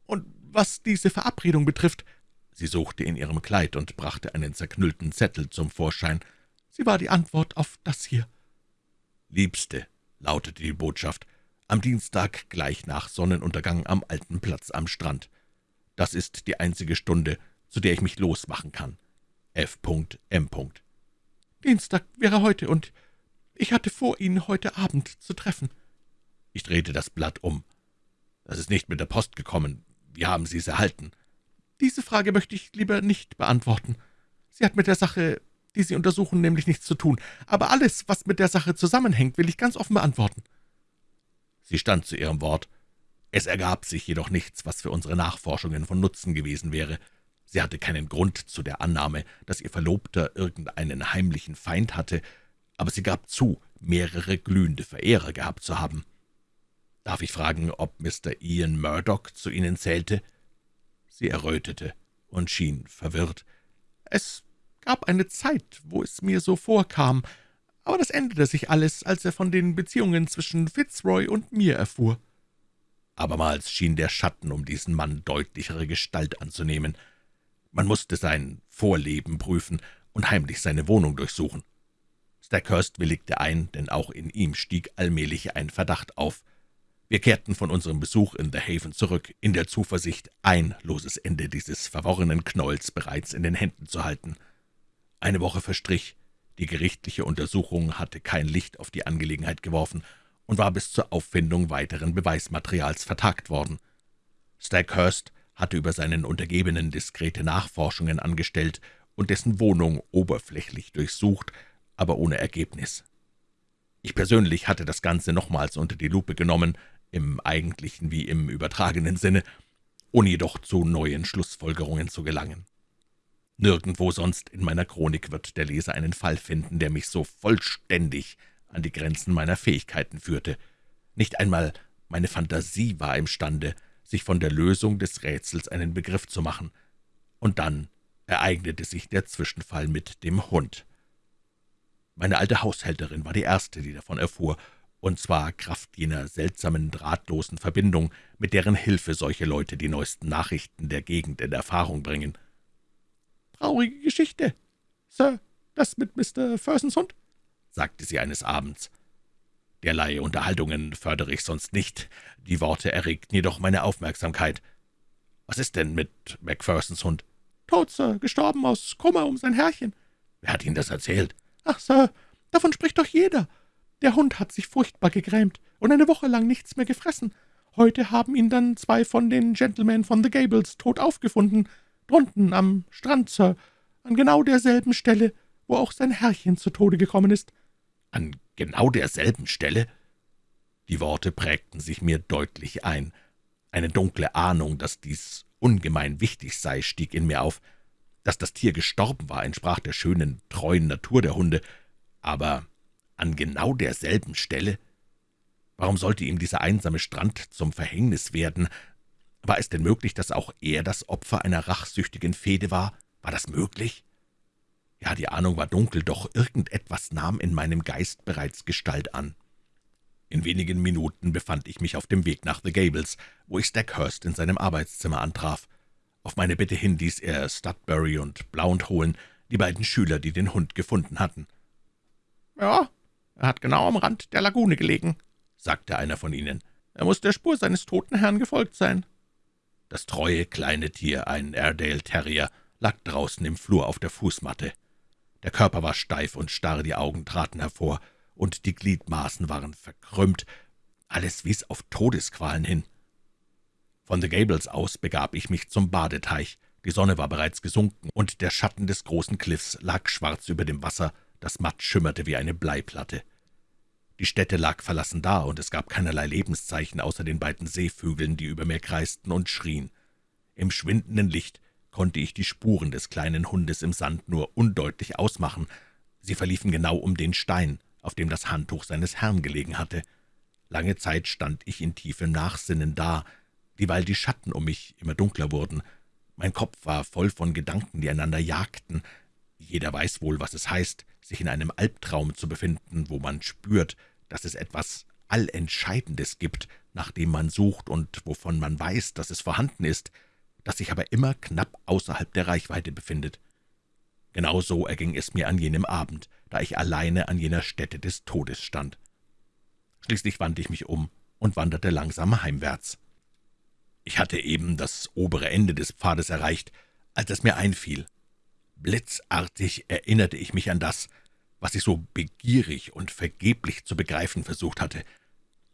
Und was diese Verabredung betrifft, Sie suchte in ihrem Kleid und brachte einen zerknüllten Zettel zum Vorschein. Sie war die Antwort auf das hier. »Liebste«, lautete die Botschaft, am Dienstag gleich nach Sonnenuntergang am alten Platz am Strand. Das ist die einzige Stunde, zu der ich mich losmachen kann. F.M. Dienstag wäre heute, und ich hatte vor, ihn heute Abend zu treffen.« Ich drehte das Blatt um. »Das ist nicht mit der Post gekommen. Wie haben Sie es erhalten?« »Diese Frage möchte ich lieber nicht beantworten. Sie hat mit der Sache, die Sie untersuchen, nämlich nichts zu tun. Aber alles, was mit der Sache zusammenhängt, will ich ganz offen beantworten.« Sie stand zu ihrem Wort. Es ergab sich jedoch nichts, was für unsere Nachforschungen von Nutzen gewesen wäre. Sie hatte keinen Grund zu der Annahme, dass ihr Verlobter irgendeinen heimlichen Feind hatte, aber sie gab zu, mehrere glühende Verehrer gehabt zu haben. »Darf ich fragen, ob Mr. Ian Murdoch zu Ihnen zählte?« Sie errötete und schien verwirrt. »Es gab eine Zeit, wo es mir so vorkam, aber das änderte sich alles, als er von den Beziehungen zwischen Fitzroy und mir erfuhr.« Abermals schien der Schatten um diesen Mann deutlichere Gestalt anzunehmen. Man musste sein Vorleben prüfen und heimlich seine Wohnung durchsuchen. Stackhurst willigte ein, denn auch in ihm stieg allmählich ein Verdacht auf. Wir kehrten von unserem Besuch in The Haven zurück, in der Zuversicht, ein loses Ende dieses verworrenen Knolls bereits in den Händen zu halten. Eine Woche verstrich, die gerichtliche Untersuchung hatte kein Licht auf die Angelegenheit geworfen und war bis zur Auffindung weiteren Beweismaterials vertagt worden. Stackhurst hatte über seinen Untergebenen diskrete Nachforschungen angestellt und dessen Wohnung oberflächlich durchsucht, aber ohne Ergebnis. Ich persönlich hatte das Ganze nochmals unter die Lupe genommen, im eigentlichen wie im übertragenen Sinne, ohne jedoch zu neuen Schlussfolgerungen zu gelangen. Nirgendwo sonst in meiner Chronik wird der Leser einen Fall finden, der mich so vollständig an die Grenzen meiner Fähigkeiten führte. Nicht einmal meine Fantasie war imstande, sich von der Lösung des Rätsels einen Begriff zu machen. Und dann ereignete sich der Zwischenfall mit dem Hund. Meine alte Haushälterin war die Erste, die davon erfuhr, und zwar Kraft jener seltsamen, drahtlosen Verbindung, mit deren Hilfe solche Leute die neuesten Nachrichten der Gegend in Erfahrung bringen. »Traurige Geschichte, Sir, das mit Mr. Fursons Hund?« sagte sie eines Abends. Derlei Unterhaltungen fördere ich sonst nicht. Die Worte erregten jedoch meine Aufmerksamkeit. »Was ist denn mit Macphersons Hund?« »Tot, Sir, gestorben aus Kummer um sein Herrchen.« »Wer hat Ihnen das erzählt?« »Ach, Sir, davon spricht doch jeder. Der Hund hat sich furchtbar gegrämt und eine Woche lang nichts mehr gefressen. Heute haben ihn dann zwei von den Gentlemen von The Gables tot aufgefunden, drunten am Strand, Sir, an genau derselben Stelle, wo auch sein Herrchen zu Tode gekommen ist.« »An genau derselben Stelle?« Die Worte prägten sich mir deutlich ein. Eine dunkle Ahnung, dass dies ungemein wichtig sei, stieg in mir auf. Dass das Tier gestorben war, entsprach der schönen, treuen Natur der Hunde, aber an genau derselben Stelle? Warum sollte ihm dieser einsame Strand zum Verhängnis werden? War es denn möglich, dass auch er das Opfer einer rachsüchtigen Fehde war? War das möglich? Ja, die Ahnung war dunkel, doch irgendetwas nahm in meinem Geist bereits Gestalt an. In wenigen Minuten befand ich mich auf dem Weg nach The Gables, wo ich Stackhurst in seinem Arbeitszimmer antraf. Auf meine Bitte hin ließ er Studbury und Blount holen, die beiden Schüler, die den Hund gefunden hatten. »Ja, er hat genau am Rand der Lagune gelegen«, sagte einer von ihnen. »Er muss der Spur seines toten Herrn gefolgt sein.« Das treue kleine Tier, ein Airedale Terrier, lag draußen im Flur auf der Fußmatte. Der Körper war steif und starr, die Augen traten hervor, und die Gliedmaßen waren verkrümmt. Alles wies auf Todesqualen hin. Von The Gables aus begab ich mich zum Badeteich. Die Sonne war bereits gesunken, und der Schatten des großen Cliffs lag schwarz über dem Wasser, das matt schimmerte wie eine Bleiplatte. Die Stätte lag verlassen da, und es gab keinerlei Lebenszeichen außer den beiden Seevögeln, die über mir kreisten und schrien. Im schwindenden Licht konnte ich die Spuren des kleinen Hundes im Sand nur undeutlich ausmachen. Sie verliefen genau um den Stein, auf dem das Handtuch seines Herrn gelegen hatte. Lange Zeit stand ich in tiefem Nachsinnen da, dieweil die Schatten um mich immer dunkler wurden. Mein Kopf war voll von Gedanken, die einander jagten. Jeder weiß wohl, was es heißt, sich in einem Albtraum zu befinden, wo man spürt, dass es etwas Allentscheidendes gibt, nach dem man sucht und wovon man weiß, dass es vorhanden ist, das sich aber immer knapp außerhalb der Reichweite befindet. Genau so erging es mir an jenem Abend, da ich alleine an jener Stätte des Todes stand. Schließlich wandte ich mich um und wanderte langsam heimwärts. Ich hatte eben das obere Ende des Pfades erreicht, als es mir einfiel. Blitzartig erinnerte ich mich an das, was ich so begierig und vergeblich zu begreifen versucht hatte.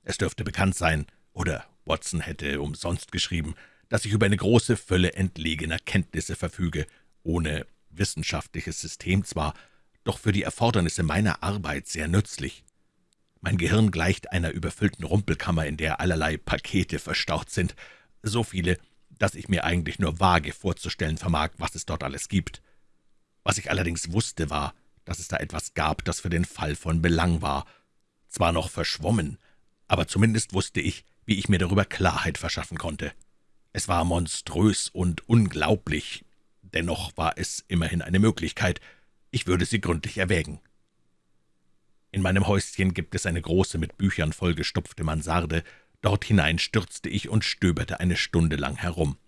Es dürfte bekannt sein, oder Watson hätte umsonst geschrieben, dass ich über eine große Fülle entlegener Kenntnisse verfüge, ohne wissenschaftliches System zwar, doch für die Erfordernisse meiner Arbeit sehr nützlich. Mein Gehirn gleicht einer überfüllten Rumpelkammer, in der allerlei Pakete verstaut sind, so viele, dass ich mir eigentlich nur vage vorzustellen vermag, was es dort alles gibt. Was ich allerdings wusste, war, dass es da etwas gab, das für den Fall von Belang war. Zwar noch verschwommen, aber zumindest wusste ich, wie ich mir darüber Klarheit verschaffen konnte. Es war monströs und unglaublich, dennoch war es immerhin eine Möglichkeit. Ich würde sie gründlich erwägen. In meinem Häuschen gibt es eine große, mit Büchern vollgestopfte Mansarde, Dort hinein stürzte ich und stöberte eine Stunde lang herum.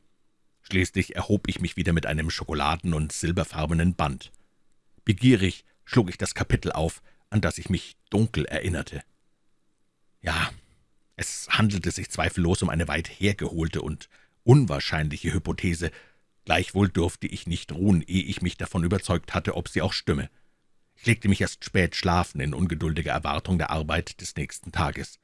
Schließlich erhob ich mich wieder mit einem schokoladen- und silberfarbenen Band. Begierig schlug ich das Kapitel auf, an das ich mich dunkel erinnerte. Ja, es handelte sich zweifellos um eine weit hergeholte und unwahrscheinliche Hypothese, gleichwohl durfte ich nicht ruhen, ehe ich mich davon überzeugt hatte, ob sie auch stimme. Ich legte mich erst spät schlafen, in ungeduldiger Erwartung der Arbeit des nächsten Tages.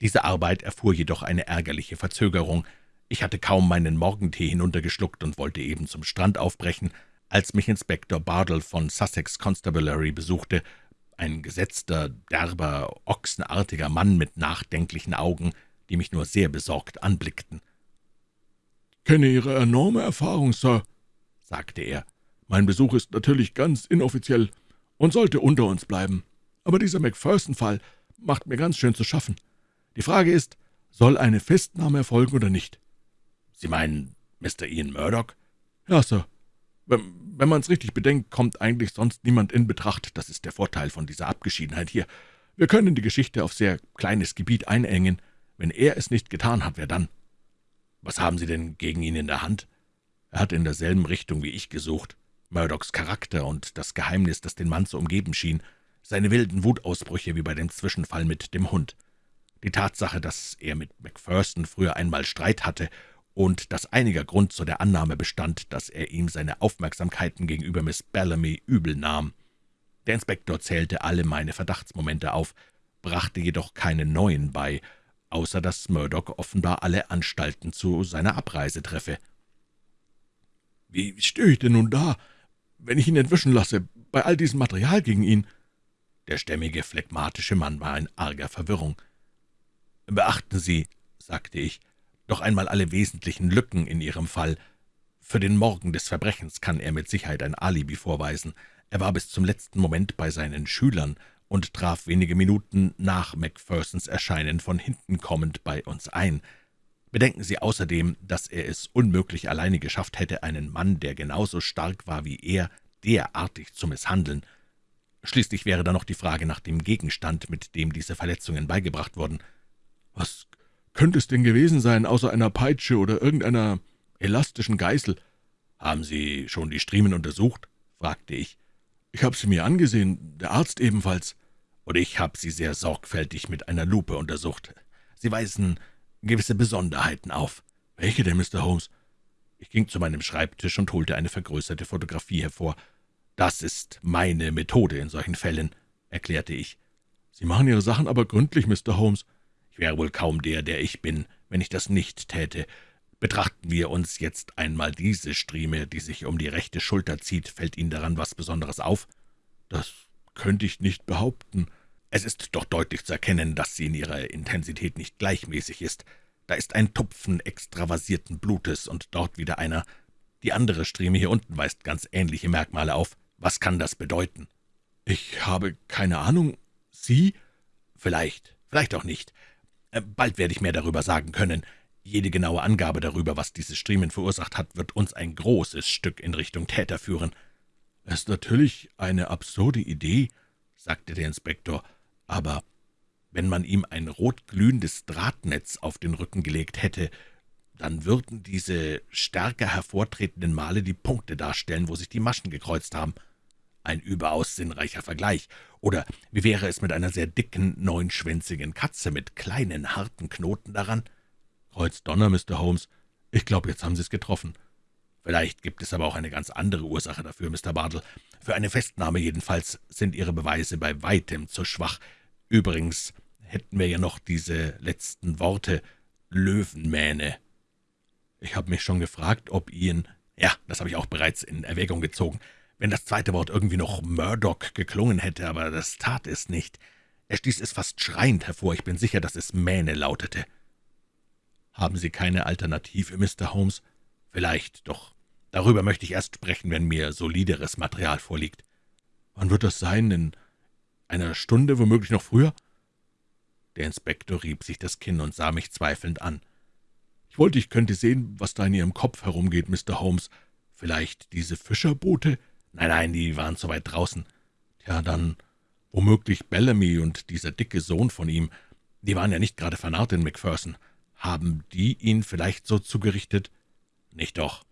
Diese Arbeit erfuhr jedoch eine ärgerliche Verzögerung. Ich hatte kaum meinen Morgentee hinuntergeschluckt und wollte eben zum Strand aufbrechen, als mich Inspektor Bardell von Sussex Constabulary besuchte, ein gesetzter, derber, ochsenartiger Mann mit nachdenklichen Augen, die mich nur sehr besorgt anblickten. »Kenne Ihre enorme Erfahrung, Sir«, sagte er. »Mein Besuch ist natürlich ganz inoffiziell und sollte unter uns bleiben. Aber dieser Macpherson-Fall macht mir ganz schön zu schaffen. Die Frage ist, soll eine Festnahme erfolgen oder nicht?« »Sie meinen Mr. Ian Murdoch?« »Ja, Sir. Wenn, wenn man's richtig bedenkt, kommt eigentlich sonst niemand in Betracht. Das ist der Vorteil von dieser Abgeschiedenheit hier. Wir können die Geschichte auf sehr kleines Gebiet einengen. Wenn er es nicht getan hat, wer dann?« »Was haben Sie denn gegen ihn in der Hand?« Er hat in derselben Richtung wie ich gesucht. Murdochs Charakter und das Geheimnis, das den Mann zu umgeben schien, seine wilden Wutausbrüche wie bei dem Zwischenfall mit dem Hund. Die Tatsache, dass er mit Macpherson früher einmal Streit hatte und dass einiger Grund zu der Annahme bestand, dass er ihm seine Aufmerksamkeiten gegenüber Miss Bellamy übel nahm. Der Inspektor zählte alle meine Verdachtsmomente auf, brachte jedoch keine neuen bei, außer dass Murdoch offenbar alle Anstalten zu seiner Abreise treffe. »Wie stehe ich denn nun da, wenn ich ihn entwischen lasse, bei all diesem Material gegen ihn?« Der stämmige, phlegmatische Mann war in arger Verwirrung. »Beachten Sie«, sagte ich, doch einmal alle wesentlichen Lücken in Ihrem Fall. Für den Morgen des Verbrechens kann er mit Sicherheit ein Alibi vorweisen. Er war bis zum letzten Moment bei seinen Schülern und traf wenige Minuten nach Macphersons Erscheinen von hinten kommend bei uns ein. Bedenken Sie außerdem, dass er es unmöglich alleine geschafft hätte, einen Mann, der genauso stark war wie er, derartig zu misshandeln. Schließlich wäre da noch die Frage nach dem Gegenstand, mit dem diese Verletzungen beigebracht wurden. »Was könnte es denn gewesen sein, außer einer Peitsche oder irgendeiner elastischen Geißel?« »Haben Sie schon die Striemen untersucht?« fragte ich. »Ich habe sie mir angesehen, der Arzt ebenfalls.« »Und ich habe sie sehr sorgfältig mit einer Lupe untersucht. Sie weisen gewisse Besonderheiten auf.« »Welche denn, Mr. Holmes?« Ich ging zu meinem Schreibtisch und holte eine vergrößerte Fotografie hervor. »Das ist meine Methode in solchen Fällen«, erklärte ich. »Sie machen Ihre Sachen aber gründlich, Mr. Holmes.« Ich wäre wohl kaum der, der ich bin, wenn ich das nicht täte. Betrachten wir uns jetzt einmal diese Strieme, die sich um die rechte Schulter zieht. Fällt Ihnen daran was Besonderes auf?« »Das könnte ich nicht behaupten.« »Es ist doch deutlich zu erkennen, dass sie in ihrer Intensität nicht gleichmäßig ist. Da ist ein Tupfen extravasierten Blutes und dort wieder einer. Die andere Strieme hier unten weist ganz ähnliche Merkmale auf. Was kann das bedeuten?« »Ich habe keine Ahnung. Sie?« »Vielleicht, vielleicht auch nicht. Äh, bald werde ich mehr darüber sagen können. Jede genaue Angabe darüber, was diese Striemen verursacht hat, wird uns ein großes Stück in Richtung Täter führen.« »Es ist natürlich eine absurde Idee«, sagte der Inspektor, »aber wenn man ihm ein rotglühendes Drahtnetz auf den Rücken gelegt hätte, dann würden diese stärker hervortretenden Male die Punkte darstellen, wo sich die Maschen gekreuzt haben. Ein überaus sinnreicher Vergleich. Oder wie wäre es mit einer sehr dicken, neunschwänzigen Katze mit kleinen, harten Knoten daran? Kreuz Donner, Mr. Holmes. Ich glaube, jetzt haben Sie es getroffen. Vielleicht gibt es aber auch eine ganz andere Ursache dafür, Mr. Bartle. Für eine Festnahme jedenfalls sind Ihre Beweise bei weitem zu schwach. Übrigens hätten wir ja noch diese letzten Worte Löwenmähne. Ich habe mich schon gefragt, ob Ian... Ja, das habe ich auch bereits in Erwägung gezogen wenn das zweite Wort irgendwie noch Murdoch geklungen hätte, aber das tat es nicht. Er stieß es fast schreiend hervor, ich bin sicher, dass es Mähne lautete. »Haben Sie keine Alternative, Mr. Holmes?« »Vielleicht, doch darüber möchte ich erst sprechen, wenn mir solideres Material vorliegt.« »Wann wird das sein? In einer Stunde, womöglich noch früher?« Der Inspektor rieb sich das Kinn und sah mich zweifelnd an. »Ich wollte, ich könnte sehen, was da in Ihrem Kopf herumgeht, Mr. Holmes. Vielleicht diese Fischerboote?« »Nein, nein, die waren zu weit draußen.« »Ja, dann womöglich Bellamy und dieser dicke Sohn von ihm. Die waren ja nicht gerade vernarrt in Macpherson. Haben die ihn vielleicht so zugerichtet?« Nicht doch.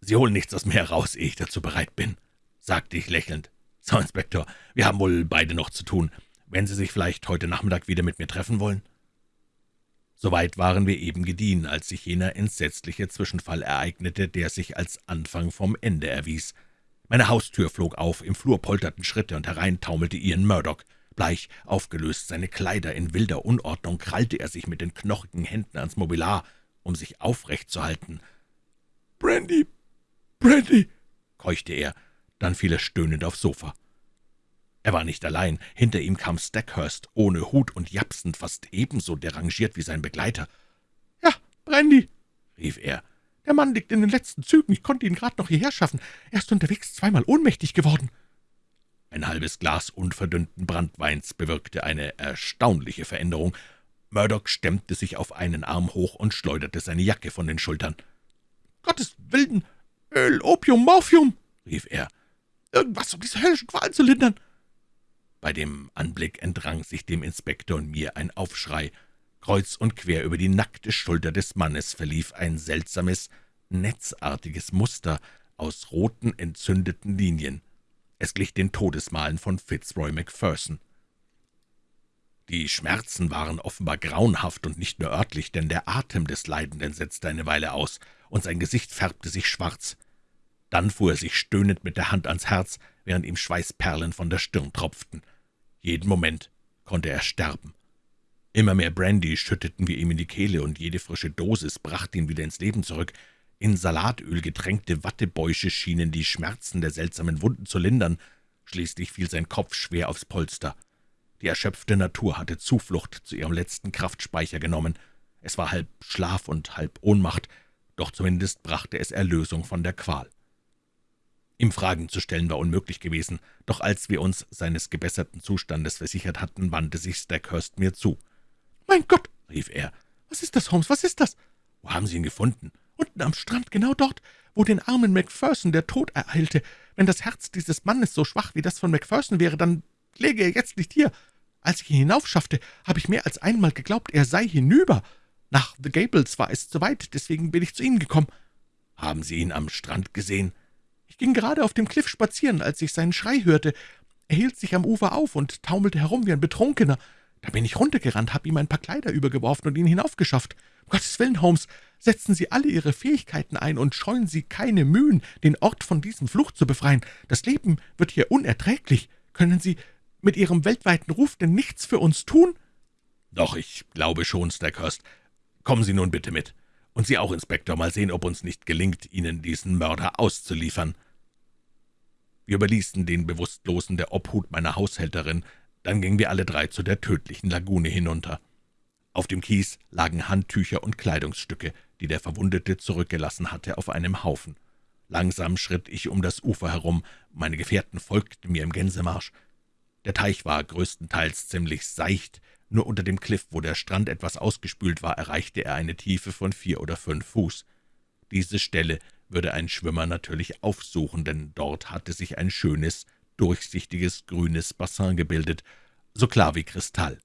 Sie holen nichts aus mir heraus, ehe ich dazu bereit bin, sagte ich lächelnd. So, Inspektor, wir haben wohl beide noch zu tun. Wenn Sie sich vielleicht heute Nachmittag wieder mit mir treffen wollen?« Soweit waren wir eben gediehen, als sich jener entsetzliche Zwischenfall ereignete, der sich als Anfang vom Ende erwies. Meine Haustür flog auf, im Flur polterten Schritte, und herein taumelte Ian Murdoch. Bleich, aufgelöst, seine Kleider in wilder Unordnung, krallte er sich mit den knochigen Händen ans Mobilar, um sich aufrecht zu halten. »Brandy, Brandy«, keuchte er, dann fiel er stöhnend aufs Sofa. Er war nicht allein. Hinter ihm kam Stackhurst, ohne Hut und japsend, fast ebenso derangiert wie sein Begleiter. »Ja, Brandy«, rief er, »der Mann liegt in den letzten Zügen. Ich konnte ihn gerade noch hierher schaffen. Er ist unterwegs zweimal ohnmächtig geworden.« Ein halbes Glas unverdünnten Brandweins bewirkte eine erstaunliche Veränderung. Murdoch stemmte sich auf einen Arm hoch und schleuderte seine Jacke von den Schultern. »Gottes Willen! Öl, Opium, Morphium!« rief er. »Irgendwas, um diese höllischen Qualen zu lindern!« Bei dem Anblick entrang sich dem Inspektor und mir ein Aufschrei. Kreuz und quer über die nackte Schulter des Mannes verlief ein seltsames, netzartiges Muster aus roten, entzündeten Linien. Es glich den Todesmalen von Fitzroy Macpherson. Die Schmerzen waren offenbar grauenhaft und nicht nur örtlich, denn der Atem des Leidenden setzte eine Weile aus, und sein Gesicht färbte sich schwarz. Dann fuhr er sich stöhnend mit der Hand ans Herz, während ihm Schweißperlen von der Stirn tropften. Jeden Moment konnte er sterben. Immer mehr Brandy schütteten wir ihm in die Kehle, und jede frische Dosis brachte ihn wieder ins Leben zurück. In Salatöl getränkte Wattebäusche schienen die Schmerzen der seltsamen Wunden zu lindern. Schließlich fiel sein Kopf schwer aufs Polster. Die erschöpfte Natur hatte Zuflucht zu ihrem letzten Kraftspeicher genommen. Es war halb Schlaf und halb Ohnmacht, doch zumindest brachte es Erlösung von der Qual. Ihm Fragen zu stellen war unmöglich gewesen, doch als wir uns seines gebesserten Zustandes versichert hatten, wandte sich Stackhurst mir zu. »Mein Gott«, rief er, »was ist das, Holmes, was ist das?« »Wo haben Sie ihn gefunden?« »Unten am Strand, genau dort, wo den armen Macpherson der Tod ereilte. Wenn das Herz dieses Mannes so schwach wie das von Macpherson wäre, dann läge er jetzt nicht hier. Als ich ihn hinaufschaffte, habe ich mehr als einmal geglaubt, er sei hinüber. Nach The Gables war es zu weit, deswegen bin ich zu Ihnen gekommen.« »Haben Sie ihn am Strand gesehen?« »Ich ging gerade auf dem Kliff spazieren, als ich seinen Schrei hörte. Er hielt sich am Ufer auf und taumelte herum wie ein Betrunkener. Da bin ich runtergerannt, habe ihm ein paar Kleider übergeworfen und ihn hinaufgeschafft. Um Gottes Willen, Holmes, setzen Sie alle Ihre Fähigkeiten ein und scheuen Sie keine Mühen, den Ort von diesem Fluch zu befreien. Das Leben wird hier unerträglich. Können Sie mit Ihrem weltweiten Ruf denn nichts für uns tun?« »Doch, ich glaube schon, Stackhurst. Kommen Sie nun bitte mit. Und Sie auch, Inspektor, mal sehen, ob uns nicht gelingt, Ihnen diesen Mörder auszuliefern.« Wir überließen den Bewusstlosen der Obhut meiner Haushälterin, dann gingen wir alle drei zu der tödlichen Lagune hinunter. Auf dem Kies lagen Handtücher und Kleidungsstücke, die der Verwundete zurückgelassen hatte, auf einem Haufen. Langsam schritt ich um das Ufer herum, meine Gefährten folgten mir im Gänsemarsch. Der Teich war größtenteils ziemlich seicht, nur unter dem Kliff, wo der Strand etwas ausgespült war, erreichte er eine Tiefe von vier oder fünf Fuß. Diese Stelle würde ein Schwimmer natürlich aufsuchen, denn dort hatte sich ein schönes, durchsichtiges, grünes Bassin gebildet, so klar wie Kristall.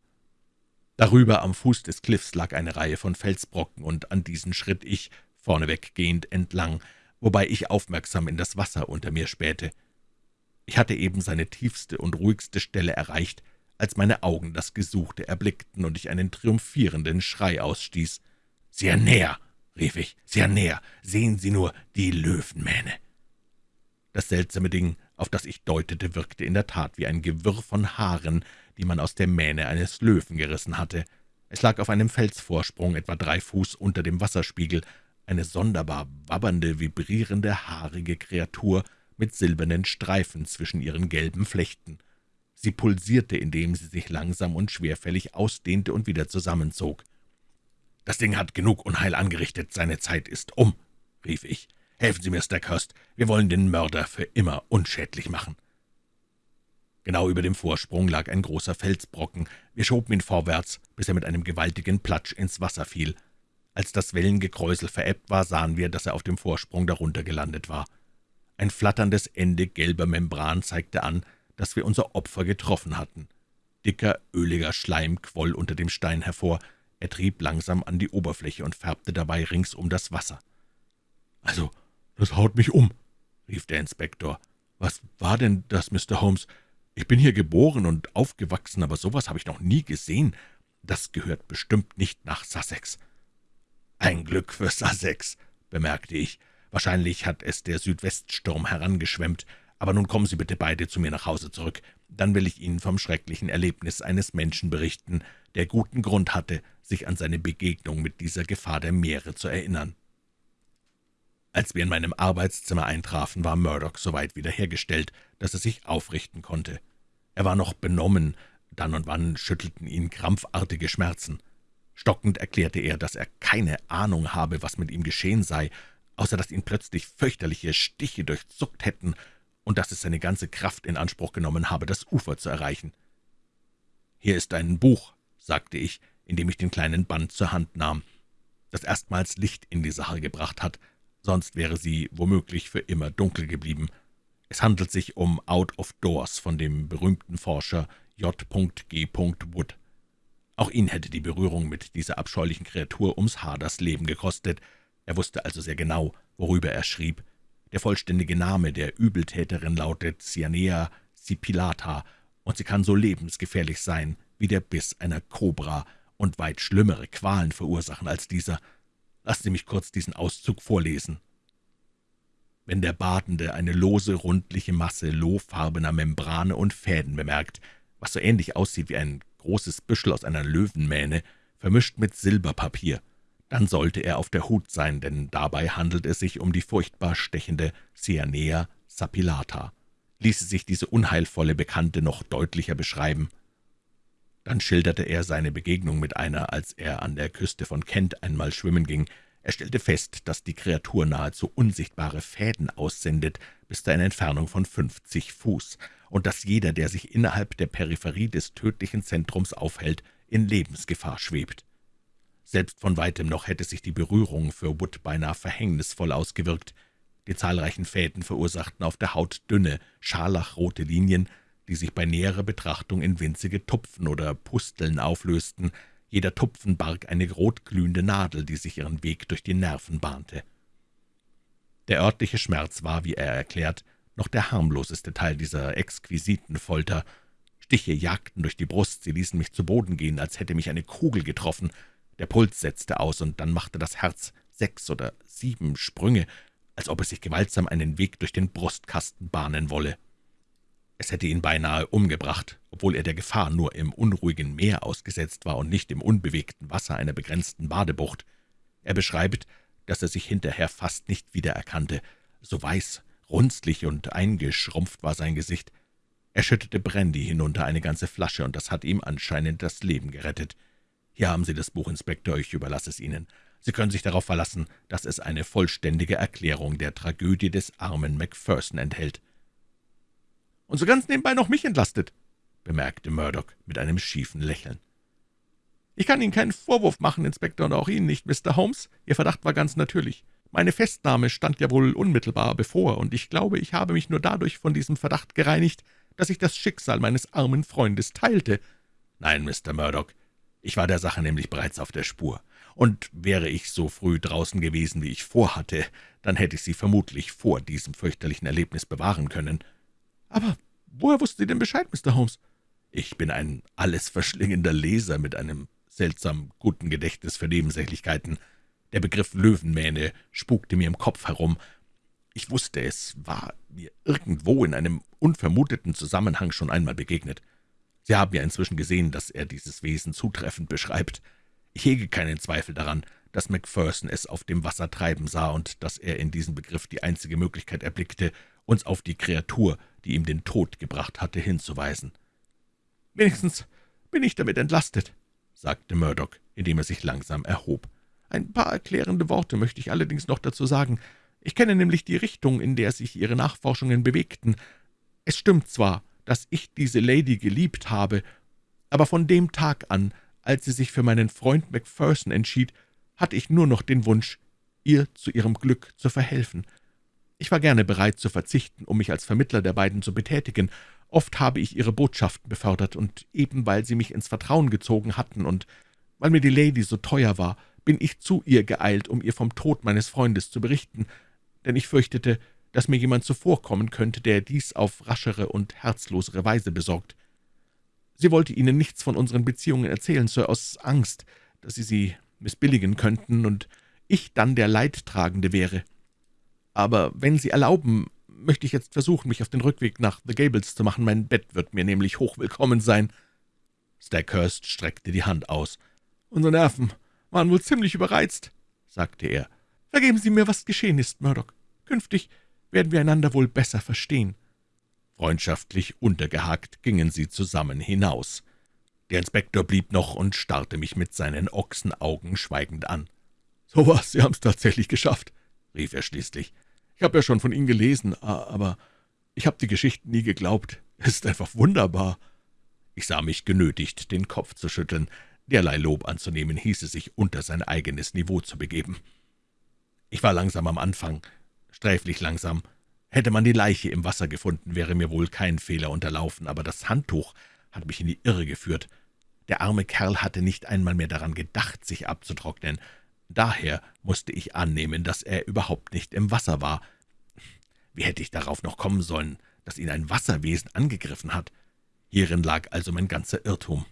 Darüber am Fuß des Kliffs lag eine Reihe von Felsbrocken, und an diesen schritt ich, vorneweg gehend, entlang, wobei ich aufmerksam in das Wasser unter mir spähte. Ich hatte eben seine tiefste und ruhigste Stelle erreicht, als meine Augen das Gesuchte erblickten und ich einen triumphierenden Schrei ausstieß. »Sehr näher«, rief ich, »sehr näher, sehen Sie nur die Löwenmähne!« Das seltsame Ding, auf das ich deutete, wirkte in der Tat wie ein Gewirr von Haaren, die man aus der Mähne eines Löwen gerissen hatte. Es lag auf einem Felsvorsprung, etwa drei Fuß unter dem Wasserspiegel, eine sonderbar wabbernde, vibrierende, haarige Kreatur mit silbernen Streifen zwischen ihren gelben Flechten. Sie pulsierte, indem sie sich langsam und schwerfällig ausdehnte und wieder zusammenzog. »Das Ding hat genug Unheil angerichtet, seine Zeit ist um«, rief ich. »Helfen Sie mir, Stackhurst, wir wollen den Mörder für immer unschädlich machen.« Genau über dem Vorsprung lag ein großer Felsbrocken. Wir schoben ihn vorwärts, bis er mit einem gewaltigen Platsch ins Wasser fiel. Als das Wellengekräusel verebbt war, sahen wir, dass er auf dem Vorsprung darunter gelandet war. Ein flatterndes Ende gelber Membran zeigte an, dass wir unser Opfer getroffen hatten. Dicker, öliger Schleim quoll unter dem Stein hervor, er trieb langsam an die Oberfläche und färbte dabei ringsum das Wasser. »Also, das haut mich um«, rief der Inspektor. »Was war denn das, Mr. Holmes? Ich bin hier geboren und aufgewachsen, aber sowas habe ich noch nie gesehen. Das gehört bestimmt nicht nach Sussex.« »Ein Glück für Sussex«, bemerkte ich. »Wahrscheinlich hat es der Südweststurm herangeschwemmt. Aber nun kommen Sie bitte beide zu mir nach Hause zurück. Dann will ich Ihnen vom schrecklichen Erlebnis eines Menschen berichten, der guten Grund hatte, sich an seine Begegnung mit dieser Gefahr der Meere zu erinnern.« Als wir in meinem Arbeitszimmer eintrafen, war Murdoch so weit wiederhergestellt, dass er sich aufrichten konnte. Er war noch benommen, dann und wann schüttelten ihn krampfartige Schmerzen. Stockend erklärte er, dass er keine Ahnung habe, was mit ihm geschehen sei, außer dass ihn plötzlich fürchterliche Stiche durchzuckt hätten und dass es seine ganze Kraft in Anspruch genommen habe, das Ufer zu erreichen. »Hier ist ein Buch«, sagte ich, indem ich den kleinen Band zur Hand nahm, das erstmals Licht in die Sache gebracht hat, sonst wäre sie womöglich für immer dunkel geblieben. Es handelt sich um Out of Doors von dem berühmten Forscher J. G. Wood. Auch ihn hätte die Berührung mit dieser abscheulichen Kreatur ums Haar das Leben gekostet. Er wusste also sehr genau, worüber er schrieb. Der vollständige Name der Übeltäterin lautet Cyanea sipilata, und sie kann so lebensgefährlich sein wie der Biss einer Kobra und weit schlimmere Qualen verursachen als dieser. Lassen Sie mich kurz diesen Auszug vorlesen. Wenn der Badende eine lose, rundliche Masse lohfarbener Membrane und Fäden bemerkt, was so ähnlich aussieht wie ein großes Büschel aus einer Löwenmähne, vermischt mit Silberpapier, dann sollte er auf der Hut sein, denn dabei handelt es sich um die furchtbar stechende Cyanea sapilata. Ließe sich diese unheilvolle Bekannte noch deutlicher beschreiben? Dann schilderte er seine Begegnung mit einer, als er an der Küste von Kent einmal schwimmen ging. Er stellte fest, dass die Kreatur nahezu unsichtbare Fäden aussendet, bis zu einer Entfernung von fünfzig Fuß, und dass jeder, der sich innerhalb der Peripherie des tödlichen Zentrums aufhält, in Lebensgefahr schwebt. Selbst von weitem noch hätte sich die Berührung für Wood beinahe verhängnisvoll ausgewirkt. Die zahlreichen Fäden verursachten auf der Haut dünne, scharlachrote Linien, die sich bei näherer Betrachtung in winzige Tupfen oder Pusteln auflösten. Jeder Tupfen barg eine rotglühende Nadel, die sich ihren Weg durch die Nerven bahnte. Der örtliche Schmerz war, wie er erklärt, noch der harmloseste Teil dieser exquisiten Folter. Stiche jagten durch die Brust, sie ließen mich zu Boden gehen, als hätte mich eine Kugel getroffen. Der Puls setzte aus, und dann machte das Herz sechs oder sieben Sprünge, als ob es sich gewaltsam einen Weg durch den Brustkasten bahnen wolle. Es hätte ihn beinahe umgebracht, obwohl er der Gefahr nur im unruhigen Meer ausgesetzt war und nicht im unbewegten Wasser einer begrenzten Badebucht. Er beschreibt, dass er sich hinterher fast nicht wiedererkannte. So weiß, runzlig und eingeschrumpft war sein Gesicht. Er schüttete Brandy hinunter, eine ganze Flasche, und das hat ihm anscheinend das Leben gerettet. Hier haben Sie das Buch, Inspektor, ich überlasse es Ihnen. Sie können sich darauf verlassen, dass es eine vollständige Erklärung der Tragödie des armen Macpherson enthält.« »Und so ganz nebenbei noch mich entlastet«, bemerkte Murdoch mit einem schiefen Lächeln. »Ich kann Ihnen keinen Vorwurf machen, Inspektor, und auch Ihnen nicht, Mr. Holmes. Ihr Verdacht war ganz natürlich. Meine Festnahme stand ja wohl unmittelbar bevor, und ich glaube, ich habe mich nur dadurch von diesem Verdacht gereinigt, dass ich das Schicksal meines armen Freundes teilte.« »Nein, Mr. Murdoch, ich war der Sache nämlich bereits auf der Spur, und wäre ich so früh draußen gewesen, wie ich vorhatte, dann hätte ich Sie vermutlich vor diesem fürchterlichen Erlebnis bewahren können. Aber woher wussten Sie denn Bescheid, Mr. Holmes? Ich bin ein alles verschlingender Leser mit einem seltsam guten Gedächtnis für Nebensächlichkeiten. Der Begriff Löwenmähne spukte mir im Kopf herum. Ich wusste, es war mir irgendwo in einem unvermuteten Zusammenhang schon einmal begegnet. Sie haben ja inzwischen gesehen, dass er dieses Wesen zutreffend beschreibt. Ich hege keinen Zweifel daran, dass Macpherson es auf dem Wasser treiben sah und dass er in diesem Begriff die einzige Möglichkeit erblickte, uns auf die Kreatur, die ihm den Tod gebracht hatte, hinzuweisen. »Wenigstens bin ich damit entlastet«, sagte Murdoch, indem er sich langsam erhob. »Ein paar erklärende Worte möchte ich allerdings noch dazu sagen. Ich kenne nämlich die Richtung, in der sich Ihre Nachforschungen bewegten. Es stimmt zwar, dass ich diese Lady geliebt habe, aber von dem Tag an, als sie sich für meinen Freund Macpherson entschied, hatte ich nur noch den Wunsch, ihr zu ihrem Glück zu verhelfen. Ich war gerne bereit zu verzichten, um mich als Vermittler der beiden zu betätigen. Oft habe ich ihre Botschaften befördert, und eben weil sie mich ins Vertrauen gezogen hatten und weil mir die Lady so teuer war, bin ich zu ihr geeilt, um ihr vom Tod meines Freundes zu berichten. denn ich fürchtete, dass mir jemand zuvorkommen könnte, der dies auf raschere und herzlosere Weise besorgt. Sie wollte Ihnen nichts von unseren Beziehungen erzählen, Sir, aus Angst, dass Sie sie missbilligen könnten und ich dann der Leidtragende wäre. Aber wenn Sie erlauben, möchte ich jetzt versuchen, mich auf den Rückweg nach The Gables zu machen. Mein Bett wird mir nämlich hochwillkommen sein.« Stackhurst streckte die Hand aus. »Unsere Nerven waren wohl ziemlich überreizt«, sagte er. »Vergeben Sie mir, was geschehen ist, Murdoch. Künftig werden wir einander wohl besser verstehen.« Freundschaftlich untergehakt gingen sie zusammen hinaus. Der Inspektor blieb noch und starrte mich mit seinen Ochsenaugen schweigend an. »So was, Sie haben's tatsächlich geschafft«, rief er schließlich. »Ich habe ja schon von Ihnen gelesen, aber ich habe die Geschichten nie geglaubt. Es ist einfach wunderbar.« Ich sah mich genötigt, den Kopf zu schütteln. Derlei Lob anzunehmen, hieße sich unter sein eigenes Niveau zu begeben. Ich war langsam am Anfang, sträflich langsam. Hätte man die Leiche im Wasser gefunden, wäre mir wohl kein Fehler unterlaufen, aber das Handtuch hat mich in die Irre geführt. Der arme Kerl hatte nicht einmal mehr daran gedacht, sich abzutrocknen. Daher musste ich annehmen, dass er überhaupt nicht im Wasser war. Wie hätte ich darauf noch kommen sollen, dass ihn ein Wasserwesen angegriffen hat? Hierin lag also mein ganzer Irrtum.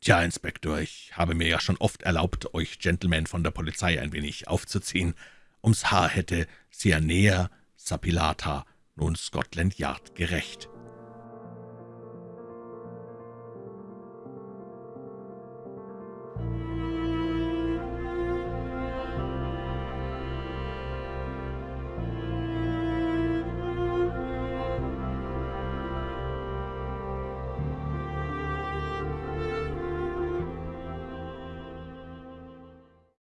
»Tja, Inspektor, ich habe mir ja schon oft erlaubt, euch Gentlemen von der Polizei ein wenig aufzuziehen. Ums Haar hätte Cyanea sapilata nun Scotland Yard gerecht.